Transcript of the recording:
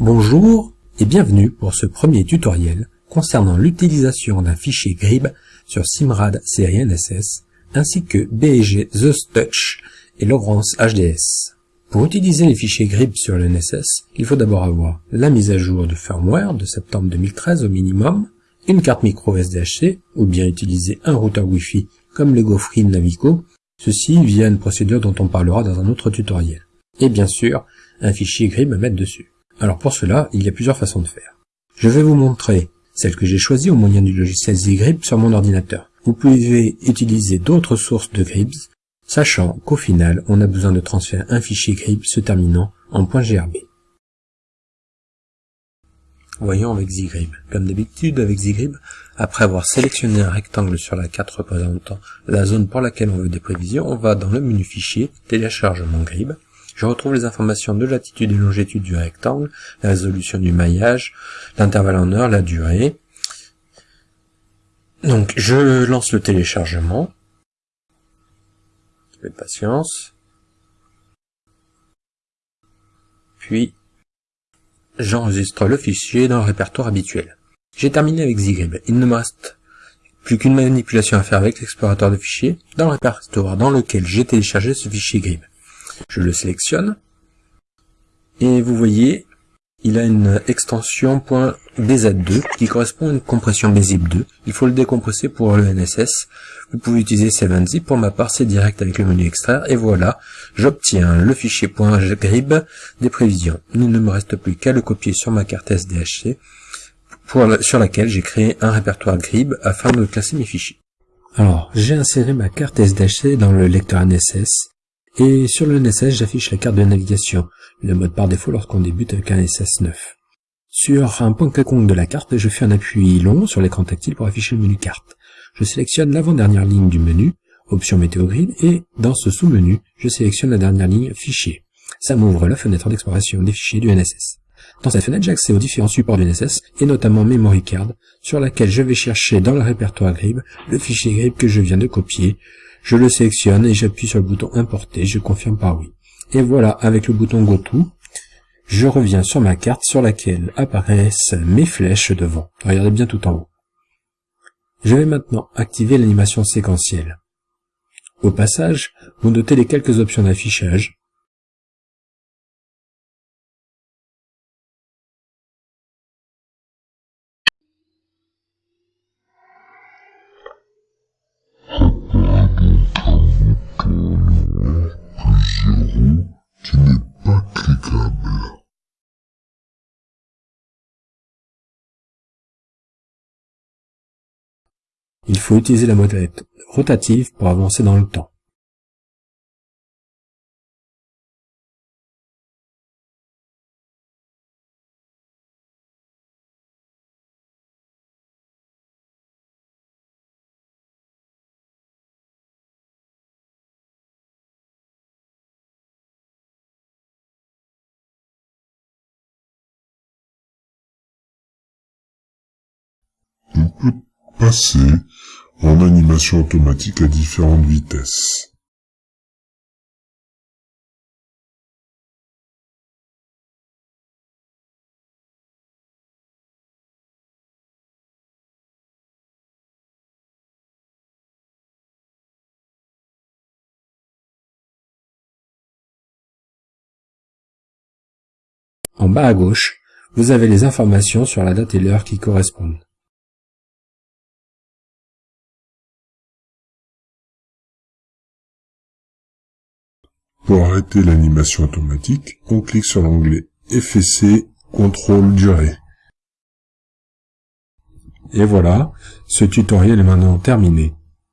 Bonjour et bienvenue pour ce premier tutoriel concernant l'utilisation d'un fichier GRIB sur Simrad série ainsi que BG The Touch et Logrance HDS. Pour utiliser les fichiers GRIB sur le il faut d'abord avoir la mise à jour du firmware de septembre 2013 au minimum, une carte micro SDHC ou bien utiliser un routeur Wi-Fi comme le GoFree Navico, ceci via une procédure dont on parlera dans un autre tutoriel. Et bien sûr, un fichier GRIB à mettre dessus. Alors pour cela, il y a plusieurs façons de faire. Je vais vous montrer celle que j'ai choisie au moyen du logiciel ZGRIB sur mon ordinateur. Vous pouvez utiliser d'autres sources de GRIBs, sachant qu'au final, on a besoin de transférer un fichier GRIB se terminant en .grb. Voyons avec ZGRIB. Comme d'habitude avec ZGRIB, après avoir sélectionné un rectangle sur la carte représentant la zone pour laquelle on veut des prévisions, on va dans le menu Fichier, Téléchargement GRIB, je retrouve les informations de latitude et longitude du rectangle, la résolution du maillage, l'intervalle en heure, la durée. Donc je lance le téléchargement. de patience. Puis j'enregistre le fichier dans le répertoire habituel. J'ai terminé avec Zgrib. Il ne me reste plus qu'une manipulation à faire avec l'explorateur de fichiers dans le répertoire dans lequel j'ai téléchargé ce fichier GRIB. Je le sélectionne. Et vous voyez, il a une extension .bz2 qui correspond à une compression BZIP2. Il faut le décompresser pour le NSS. Vous pouvez utiliser 7zip. Pour ma part, c'est direct avec le menu extraire. Et voilà, j'obtiens le fichier .grib des prévisions. Il ne me reste plus qu'à le copier sur ma carte SDHC sur laquelle j'ai créé un répertoire GRIB afin de classer mes fichiers. Alors, j'ai inséré ma carte SDHC dans le lecteur NSS et sur le NSS, j'affiche la carte de navigation, le mode par défaut lorsqu'on débute avec un NSS 9. Sur un point quelconque de la carte, je fais un appui long sur l'écran tactile pour afficher le menu carte. Je sélectionne l'avant-dernière ligne du menu, option météo grid, et dans ce sous-menu, je sélectionne la dernière ligne fichier. Ça m'ouvre la fenêtre d'exploration des fichiers du NSS. Dans cette fenêtre, j'ai accès aux différents supports du NSS, et notamment Memory Card, sur laquelle je vais chercher dans le répertoire GRIB le fichier GRIB que je viens de copier, je le sélectionne et j'appuie sur le bouton importer, je confirme par oui. Et voilà, avec le bouton GoTo, je reviens sur ma carte sur laquelle apparaissent mes flèches devant. Regardez bien tout en haut. Je vais maintenant activer l'animation séquentielle. Au passage, vous notez les quelques options d'affichage, Il faut utiliser la molette rotative pour avancer dans le temps. Passer en animation automatique à différentes vitesses. En bas à gauche, vous avez les informations sur la date et l'heure qui correspondent. Pour arrêter l'animation automatique, on clique sur l'onglet FSC Contrôle Durée. Et voilà, ce tutoriel est maintenant terminé.